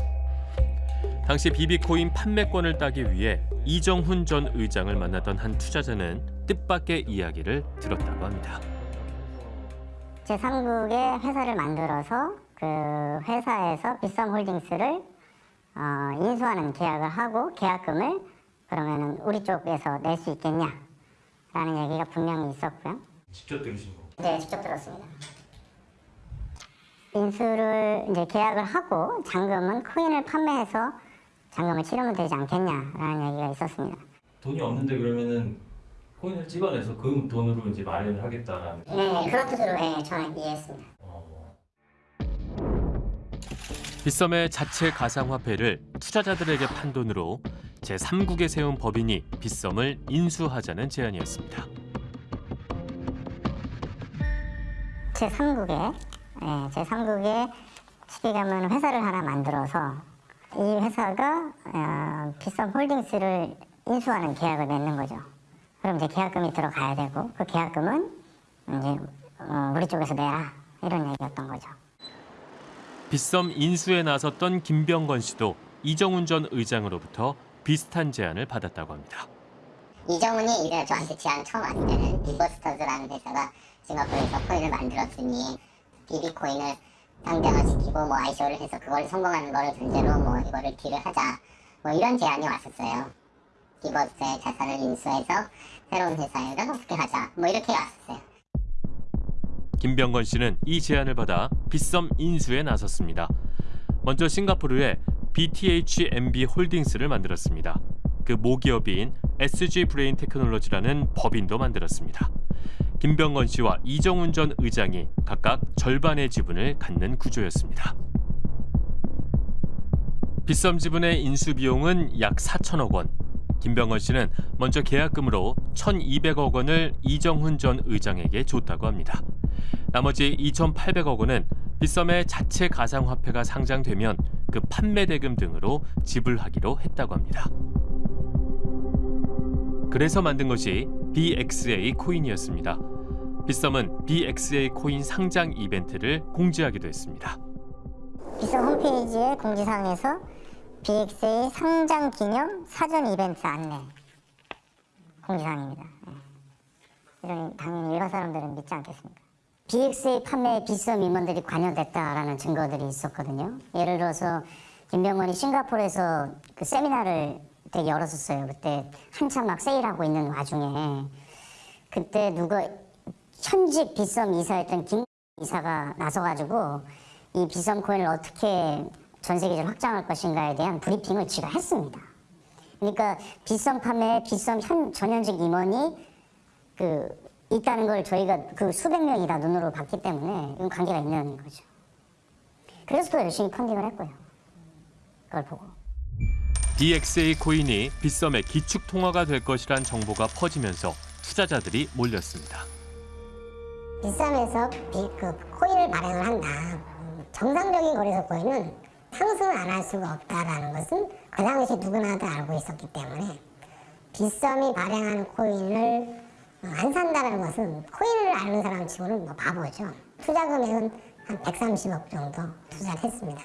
당시 비비코인 판매권을 따기 위해 이정훈 전 의장을 만났던 한 투자자는 뜻밖의 이야기를 들었다고 합니다. 제3국의 회사를 만들어서 그 회사에서 빗썸 홀딩스를 어, 인수하는 계약을 하고 계약금을 그러면은 우리 쪽에서 낼 수 있겠냐 라는 얘기가 분명히 있었고요. 직접 들으신 거. 네, 직접 들었습니다. 인수를 이제 계약을 하고 잔금은 코인을 판매해서 잔금을 치르면 되지 않겠냐라는 얘기가 있었습니다. 돈이 없는데 그러면은 코인을 찍어내서 그 돈으로 이제 마련을 하겠다라는. 네, 그런 뜻으로 네, 저는 이해했습니다. 빗썸의 자체 가상화폐를 투자자들에게 판 돈으로 제3국에 세운 법인이 빗썸을 인수하자는 제안이었습니다. 제3국에 예, 제3국에 쉽게 가면 회사를 하나 만들어서 이 회사가 어, 빗썸 홀딩스를 인수하는 계약을 맺는 거죠. 그럼 이제 계약금이 들어가야 되고 그 계약금은 이제 어, 우리 쪽에서 내라 이런 얘기였던 거죠. 빗썸 인수에 나섰던 김병건 씨도 이정훈 전 의장으로부터 비슷한 제안을 받았다고 합니다. 이정훈이 이래 저한테 제안 처음 왔을 때는 비버스터즈라는 회사가 싱가포르에서 코인을 만들었으니 비비 코인을 상장화시키고 뭐 ICO를 해서 그걸 성공하는 거를 전제로 뭐 이거를 딜을 하자 뭐 이런 제안이 왔었어요. 비버스의 자산을 인수해서 새로운 회사에다 어떻게 하자 뭐 이렇게 왔었어요. 김병건 씨는 이 제안을 받아 빗썸 인수에 나섰습니다. 먼저 싱가포르에 BTHMB 홀딩스를 만들었습니다. 그 모기업인 SG 브레인 테크놀로지라는 법인도 만들었습니다. 김병건 씨와 이정훈 전 의장이 각각 절반의 지분을 갖는 구조였습니다. 빗썸 지분의 인수 비용은 약 4천억 원. 김병건 씨는 먼저 계약금으로 1,200억 원을 이정훈 전 의장에게 줬다고 합니다. 나머지 2,800억 원은 빗썸의 자체 가상화폐가 상장되면 그 판매 대금 등으로 지불하기로 했다고 합니다. 그래서 만든 것이 BXA 코인이었습니다. 빗썸은 BXA 코인 상장 이벤트를 공지하기도 했습니다. 비썸 홈페이지의 공지사항에서 BXA 상장 기념 사전 이벤트 안내 공지사항입니다. 예. 이러니 당연히 일반 사람들은 믿지 않겠습니까? BXA 판매에 비썸 임원들이 관여됐다라는 증거들이 있었거든요. 예를 들어서 김병건이 싱가포르에서 그 세미나를 되게 열었었어요. 그때 한참 막 세일하고 있는 와중에 그때 누가 현직 비썸 이사였던 김 이사가 나서가지고 이 비썸 코인을 어떻게 전 세계적으로 확장할 것인가에 대한 브리핑을 지가 했습니다. 그러니까 비썸 판매에 비썸 현 전현직 임원이 그 있다는 걸 저희가 그 수백 명이 다 눈으로 봤기 때문에 이건 관계가 있는 거죠. 그래서 또 열심히 펀딩을 했고요. 그걸 보고. BXA 코인이 빗썸의 기축 통화가 될 것이란 정보가 퍼지면서 투자자들이 몰렸습니다. 비썸에서 비, 그 코인을 발행을 한다. 정상적인 거래소 코인은 상승을 안 할 수가 없다라는 것은 그 당시 누구나 다 알고 있었기 때문에 비썸이 발행하는 코인을 안 산다는 것은 코인을 아는 사람 치고는 뭐 바보죠. 투자 금액은 한 130억 정도 투자를 했습니다.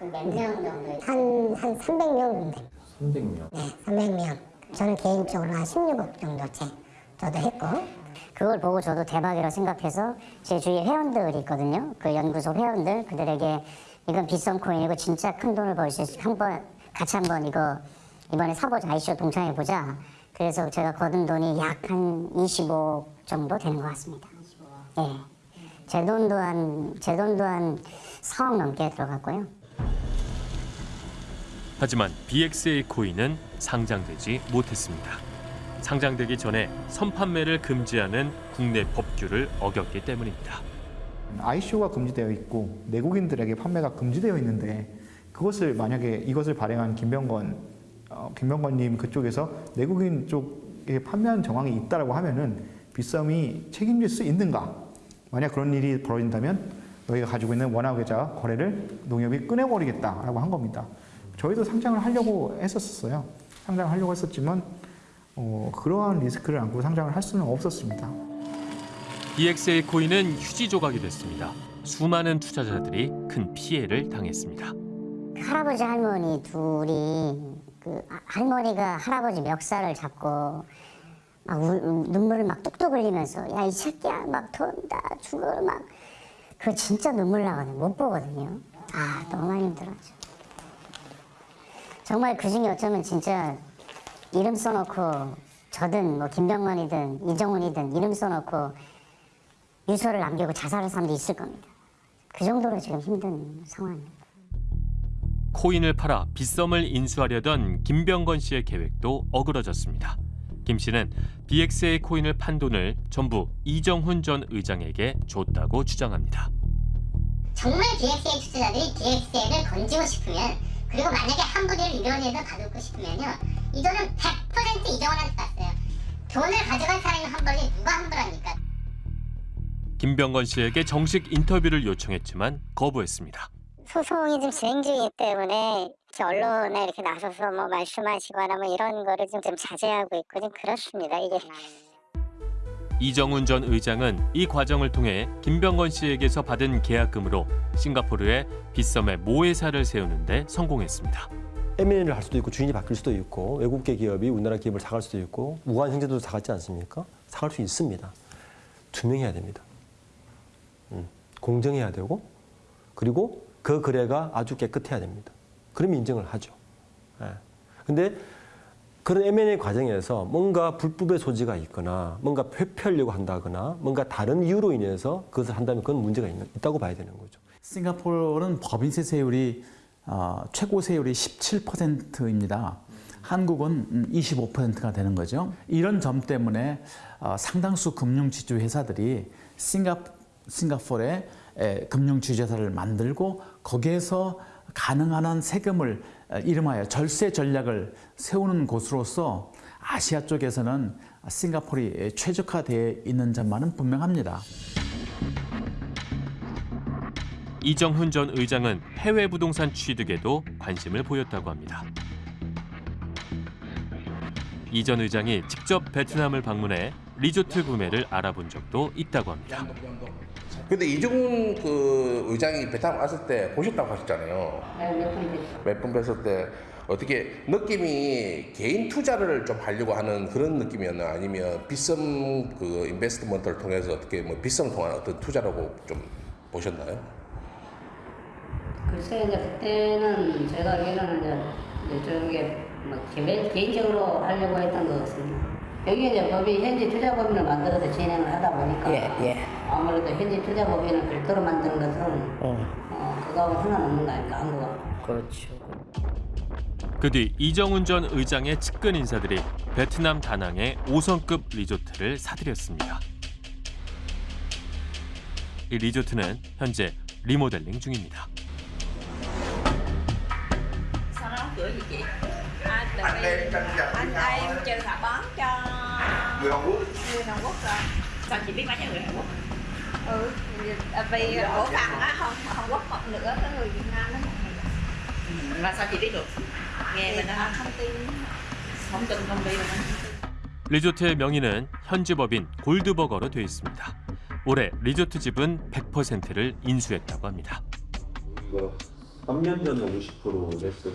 몇명 정도? 한, 한 300명 정도. 300명. 네, 300명. 저는 개인적으로 한 16억 정도째 저도 했고 그걸 보고 저도 대박이라고 생각해서 제 주위에 회원들이 있거든요. 그 연구소 회원들 그들에게 이건 비썸 코인이고 진짜 큰 돈을 벌 수 있어. 한번 같이 한번 이거 이번에 사보자 ICO 동참해 보자. 그래서 제가 거둔 돈이 약 한 25억 정도 되는 것 같습니다. 예. 제 돈도 한, 제 돈도 한 4억 넘게 들어갔고요. 하지만 BXA 코인은 상장되지 못했습니다. 상장되기 전에 선판매를 금지하는 국내 법규를 어겼기 때문입니다. ICO가 금지되어 있고 내국인들에게 판매가 금지되어 있는데 그것을 만약에 이것을 발행한 김병건 어, 김병건님 그쪽에서 내국인 쪽에 판매한 정황이 있다라고 하면은 빗썸이 책임질 수 있는가? 만약 그런 일이 벌어진다면 너희가 가지고 있는 원화 계좌 거래를 농협이 끊어버리겠다라고 한 겁니다. 저희도 상장을 하려고 했었어요. 상장을 하려고 했었지만 어, 그러한 리스크를 안고 상장을 할 수는 없었습니다. BXA 코인은 휴지 조각이 됐습니다. 수많은 투자자들이 큰 피해를 당했습니다. 그 할아버지 할머니 둘이 그 아- 할머니가 할아버지 멱살을 잡고 막 울- 눈물을 막 뚝뚝 흘리면서 야 이 새끼야 막 돈다 죽어 막 그거 진짜 눈물 나거든요 못 보거든요 아 너무 많이 힘들었죠 정말 그 중에 어쩌면 진짜 이름 써놓고 저든 뭐 김병만이든 이정훈이든 이름 써놓고 유서를 남기고 자살한 사람도 있을 겁니다 그 정도로 지금 힘든 상황입니다. 코인을 팔아 빗썸을 인수하려던 김병건 씨의 계획도 어그러졌습니다. 김 씨는 BXA 코인을 판 돈을 전부 이정훈 전 의장에게 줬다고 주장합니다. 정말 DXA 투자자들이 DXA를 건지고 싶으면 그리고 만약에 한 부대를 이론에서 받고 싶으면요 이 돈은 100% 이정원한테 갔어요 돈을 가져간 사람이 환불이 누가 환불합니까? 김병건 씨에게 정식 인터뷰를 요청했지만 거부했습니다. 소송이 좀 진행 중이기 때문에 이렇게 언론에 이렇게 나서서 뭐 말씀하시거나 뭐 이런 거를 좀, 좀 자제하고 있고 좀 그렇습니다. 이게 이정훈 전 의장은 이 과정을 통해 김병건 씨에게서 받은 계약금으로 싱가포르에 빗썸의 모회사를 세우는 데 성공했습니다. M&A를 할 수도 있고 주인이 바뀔 수도 있고 외국계 기업이 우리나라 기업을 사갈 수도 있고 우한 형제도 사갔지 않습니까? 사갈 수 있습니다. 투명해야 됩니다. 음, 공정해야 되고 그리고 그 거래가 아주 깨끗해야 됩니다. 그러면 인정을 하죠. 예. 근데 그런 M&A 과정에서 뭔가 불법의 소지가 있거나 뭔가 회피하려고 한다거나 뭔가 다른 이유로 인해서 그것을 한다면 그건 문제가 있다고 봐야 되는 거죠. 싱가포르는 법인세 세율이 어, 최고 세율이 17%입니다. 한국은 25%가 되는 거죠. 이런 점 때문에 어, 상당수 금융지주 회사들이 싱가, 싱가포르에 에, 금융지주회사를 만들고 거기에서 가능한 한 세금을 어, 이름하여 절세 전략을 세우는 곳으로서 아시아 쪽에서는 싱가포르이 최적화되어 있는 점만은 분명합니다. 이정훈 전 의장은 해외 부동산 취득에도 관심을 보였다고 합니다. 이 전 의장이 직접 베트남을 방문해 리조트 구매를 알아본 적도 있다고 합니다. 근데 이종훈 그 의장이 베트남 갔을 때 보셨다고 하셨잖아요. 몇번 뵀을 때 어떻게 느낌이 개인 투자를 좀 하려고 하는 그런 느낌이었나 아니면 빗썸 그 인베스트먼트를 통해서 어떻게 뭐 빗썸 통한 어떤 투자라고 좀 보셨나요? 글쎄 이제 그때는 제가 알기로는 이제 이쪽에 뭐 개인적으로 하려고 했던 것 같습니다. 여기 이제 법이 현지 투자법인을 만들어서 진행을 하다 보니까 예, 예. 아무래도 현지 투자법인을 별도로 만드는 것은 어, 그거하고 상관없는 거 아닐까 한국은. 그렇죠. 그 뒤 이정훈 전 의장의 측근 인사들이 베트남 다낭의 5성급 리조트를 사들였습니다. 이 리조트는 현재 리모델링 중입니다. Anh đây em trừ thả cho người Hàn Quốc người Hàn Quốc rồi. Sao chị biết bán cho người Hàn Quốc? Ừ, vì cổ phần á không Hàn Quốc một nửa cái người Việt Nam đó. Là sao chị biết được? Nghe mình đó thông tin không tin ty mà 리조트의 명의는 현지 법인 골드버거로 되어 있습니다. 올해 리조트 지분 100%를 인수했다고 합니다. 이거 3년 전에 50% 냈었어요.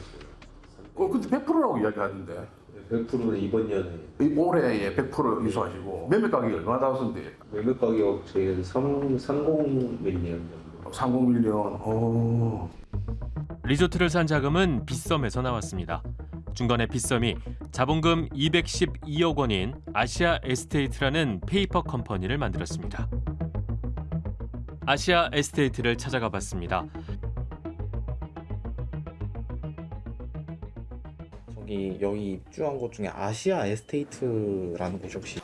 어, 근데 100%라고 이야기하던데. 100%는 이번 년에 이 올해에 100% 인수하시고 매매 가격이 얼마나 나왔는데? 매매 가격 저희는 3, 30 million 정도. 30 million. 오. 리조트를 산 자금은 빗썸에서 나왔습니다. 중간에 빗썸이 자본금 212억 원인 아시아 에스테이트라는 페이퍼 컴퍼니를 만들었습니다. 아시아 에스테이트를 찾아가 봤습니다. 저기 여기 입주한 곳 중에 아시아 에스테이트라는 곳이 혹시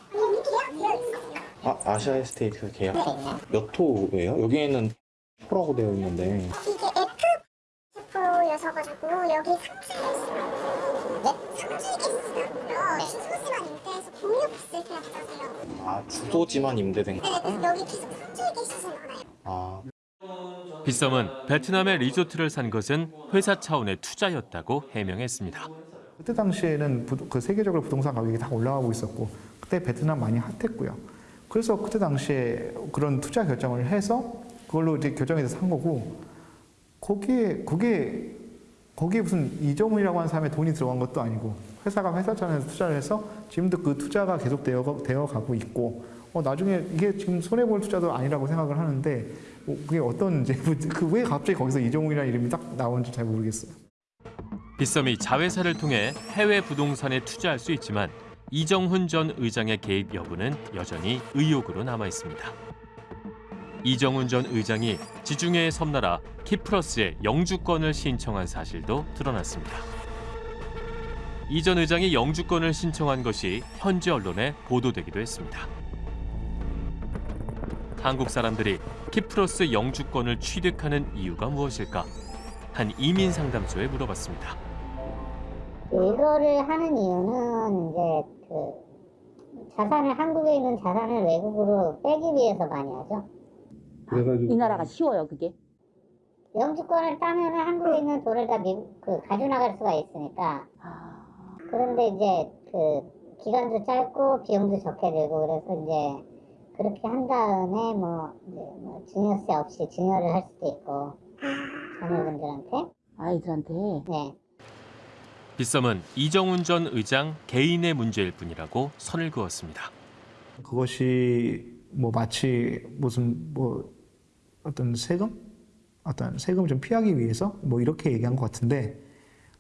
아 아시아 에스테이트 계약 몇 호예요? 여기에는 호라고 되어 있는데 여기 네? 있어요. 주소지만 임대해서 공유 비쓸 때 없어서요. 아 주소지만 임대된 거. 네, 여기 계속 계시진 않아요. 아 빗썸은 베트남의 리조트를 산 것은 회사 차원의 투자였다고 해명했습니다. 그때 당시에는 부- 그 세계적으로 부동산 가격이 다 올라가고 있었고 그때 베트남 많이 핫했고요. 그래서 그때 당시에 그런 투자 결정을 해서 그걸로 이제 결정해서 산 거고 거기에 그게 거기에 무슨 이정훈이라고 하는 사람의 돈이 들어간 것도 아니고 회사가 회사 차원에서 투자를 해서 지금도 그 투자가 계속 되어, 되어 가고 있고 어, 나중에 이게 지금 손해 볼 투자도 아니라고 생각을 하는데 뭐 그게 어떤 이제 그 왜 갑자기 거기서 이정훈이라는 이름이 딱 나오는지 잘 모르겠어요. 빗썸이 자회사를 통해 해외 부동산에 투자할 수 있지만 이정훈 전 의장의 개입 여부는 여전히 의혹으로 남아 있습니다. 이정훈 전 의장이 지중해의 섬나라 키프러스에 영주권을 신청한 사실도 드러났습니다. 이 전 의장이 영주권을 신청한 것이 현지 언론에 보도되기도 했습니다. 한국 사람들이 키프러스 영주권을 취득하는 이유가 무엇일까? 한 이민 상담소에 물어봤습니다. 이거를 하는 이유는 이제 그 자산을 한국에 있는 자산을 외국으로 빼기 위해서 많이 하죠. 그래가지고 이 나라가 쉬워요, 그게? 영주권을 따면 한국에 있는 돈을 다 미국 그 가져나갈 수가 있으니까. 그런데 이제 그 기간도 짧고 비용도 적게 들고 그래서 이제 그렇게 한 다음에 뭐, 뭐 증여세 없이 증여를 할 수도 있고 자녀분들한테. 아이들한테? 네. 빗썸은 이정훈 전 의장 개인의 문제일 뿐이라고 선을 그었습니다. 그것이 뭐 마치 무슨 뭐 어떤 세금? 어떤 세금 좀 피하기 위해서 뭐 이렇게 얘기한 것 같은데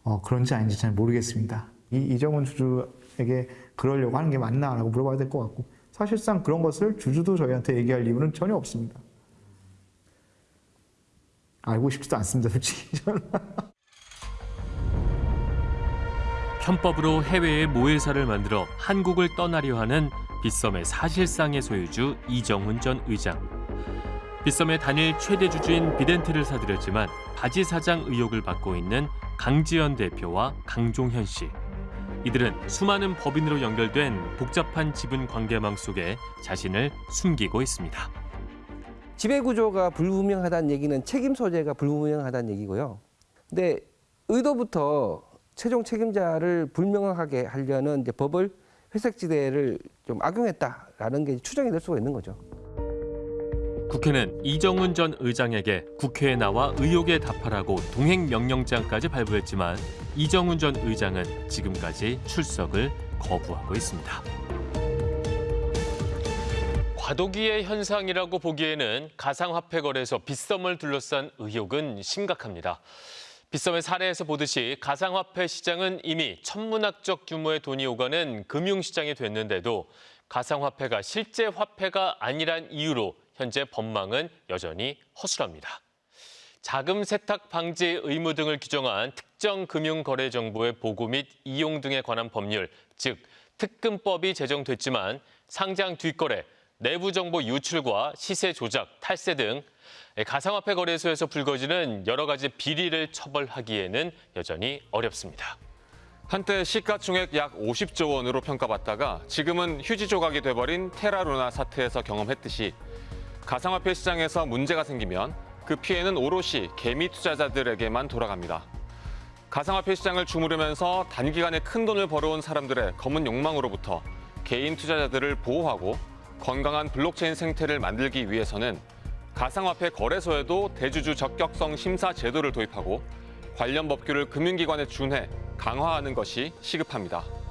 어, 그런지 아닌지 잘 모르겠습니다. 이 이정훈 주주에게 그러려고 하는 게 맞나라고 물어봐야 될 것 같고 사실상 그런 것을 주주도 저희한테 얘기할 이유는 전혀 없습니다. 알고 싶지도 않습니다, 솔직히 저는. 편법으로 해외에 모회사를 만들어 한국을 떠나려 하는 빗썸의 사실상의 소유주 이정훈 전 의장. 빗썸의 단일 최대 주주인 비덴트를 사들였지만 바지 사장 의혹을 받고 있는 강지연 대표와 강종현 씨. 이들은 수많은 법인으로 연결된 복잡한 지분 관계망 속에 자신을 숨기고 있습니다. 지배 구조가 불분명하다는 얘기는 책임 소재가 불분명하다는 얘기고요. 근데 의도부터 최종 책임자를 불명확하게 하려는 이제 법을 회색지대를 좀 악용했다라는 게 추정이 될 수가 있는 거죠. 국회는 이정훈 전 의장에게 국회에 나와 의혹에 답하라고 동행 명령장까지 발부했지만 이정훈 전 의장은 지금까지 출석을 거부하고 있습니다. 과도기의 현상이라고 보기에는 가상화폐 거래소 빗썸을 둘러싼 의혹은 심각합니다. 빗썸의 사례에서 보듯이 가상화폐 시장은 이미 천문학적 규모의 돈이 오가는 금융시장이 됐는데도 가상화폐가 실제 화폐가 아니란 이유로 현재 법망은 여전히 허술합니다. 자금 세탁 방지 의무 등을 규정한 특정 금융 거래 정보의 보고 및 이용 등에 관한 법률, 즉 특금법이 제정됐지만 상장 뒷거래, 내부 정보 유출과 시세 조작, 탈세 등 가상화폐 거래소에서 불거지는 여러 가지 비리를 처벌하기에는 여전히 어렵습니다. 한때 시가총액 약 50조 원으로 평가받다가 지금은 휴지 조각이 돼버린 테라루나 사태에서 경험했듯이 가상화폐 시장에서 문제가 생기면 그 피해는 오롯이 개미 투자자들에게만 돌아갑니다. 가상화폐 시장을 주무르면서 단기간에 큰 돈을 벌어온 사람들의 검은 욕망으로부터 개인 투자자들을 보호하고 건강한 블록체인 생태를 만들기 위해서는 가상화폐 거래소에도 대주주 적격성 심사 제도를 도입하고 관련 법규를 금융기관에 준해 강화하는 것이 시급합니다.